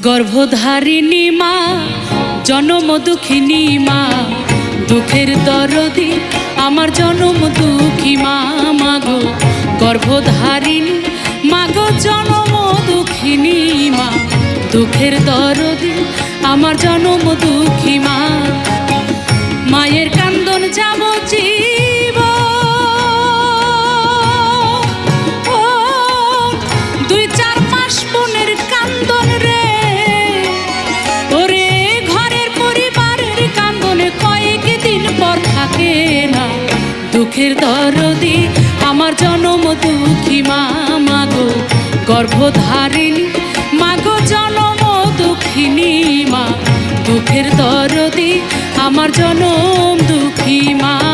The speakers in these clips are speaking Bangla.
গর্ভধারিণী মা, জনম দুঃখিনী মা, দুঃখের দরদি আমার জনম দুঃখী মা মাগো গর্ভধারিণী মাগো জনম দুঃখিনী মা, দুঃখের দরদি আমার জনম দুঃখী মা। মায়ের কান্দন যাব জীব দুঃখের দরদি আমার জনম দুঃখী মা মাগো গর্ভধারিণী মাগো জনম দুঃখিনী মা। দুঃখের দরদি আমার জনম দুঃখী মা।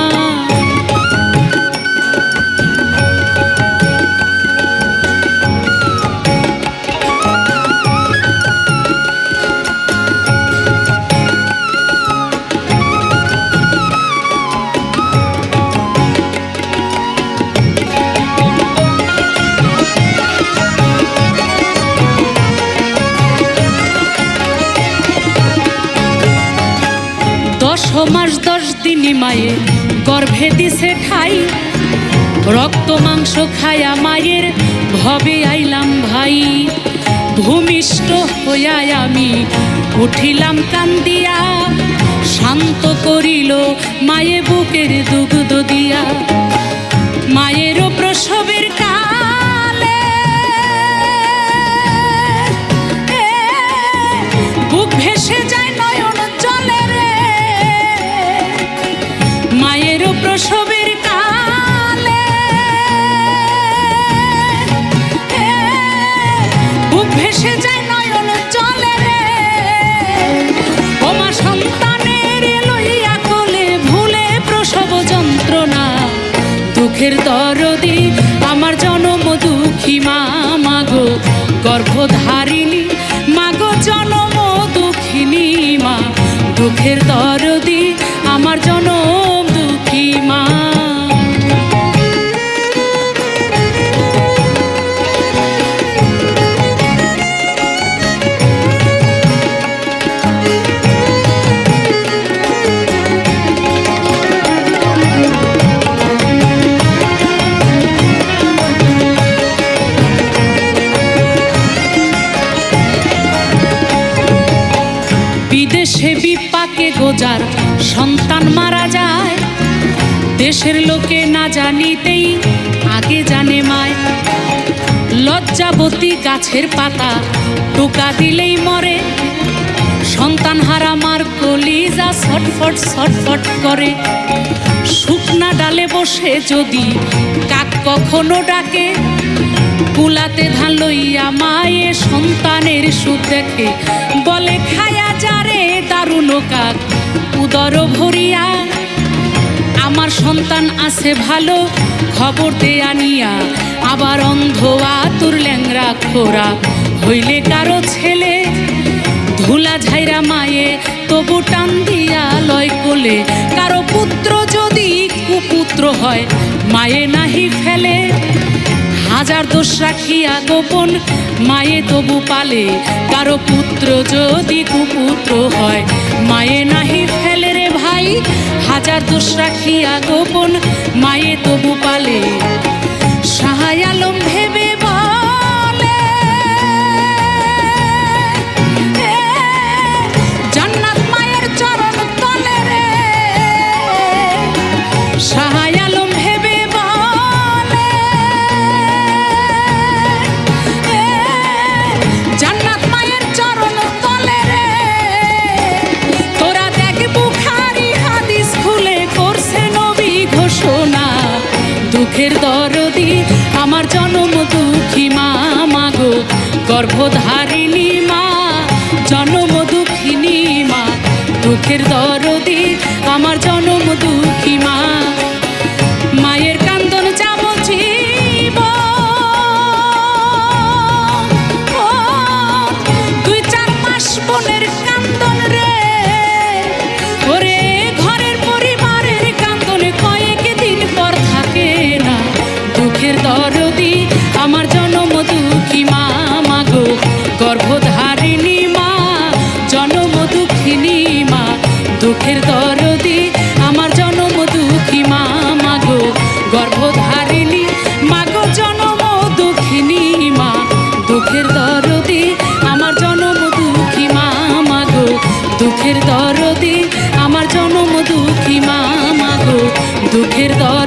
মাস দশ দিনই মায়ে গর্ভে দিছে ঠাই। রক্ত, মাংস খায়া মায়ের ভবে আইলাম ভাই। ভূমিষ্ঠ হইয়া আমি উঠিলাম কান্দিয়া, শান্ত করিল মায়ে বুকের দুগ্ধ দিয়া। মায়েরও দুঃখের দরদি আমার জনম দুঃখী মা মাগো গর্ভধারিণী মাগো জনম দুঃখিনী মা। দুঃখের দরদি আমার জনম গোজার সন্তান মারা যায়। দেশের লোকে না জানিতেই আগে জানে মায়। লজ্জাবতী গাছের পাতা টোকা দিলেই মরে। সন্তান হারা মার কলিজা ছটফট ছটফট করে। শুকনা ডালে বসে যদি কাক কখনো ডাকে, কুলাতে ধান লইয়া মায়ে সন্তানের সুখ দেখে। বলে, খায়া যারে দারুণ কাক। উদর ভরিয়া, আমার সন্তান আছে ভালো, খবর দে আনিয়া আবার অন্ধ আতুর ল্যাংরা খোরা। হইলে কারও ছেলে, ধুলা ঝাইরা মায়ে, তবু টান দিয়া লয় কোলে। কারও পুত্র যদি কুপুত্র হয়, মায়ে নাহি ফেলে। হাজার দোষ রাখিয়া গোপন, মায়ে তবু পালে। কারও পুত্র যদি কুপুত্র হয়, মায়ে নাহি হাজার দোষ রাখিয়া গোপন মায়ে তবু পালে। সাহায় দুঃখের দরদি, আমার জনম দুঃখী মা মাগো গর্ভধারিণী মা, জনম দুঃখিনী মা। দুঃখের দরদি, আমার জনম গর্ভধারিণী মা, জনম দুঃখিনী মা, দুঃখের দরদি আমার জনম দুঃখী মা মাগো গর্ভধারিণী মাগো জনম দুঃখিনী মা, দুঃখের দরদি আমার জনম দুঃখী মা মাগো দুঃখের দরদি আমার জনম দুঃখী মা মাগো দুঃখের দর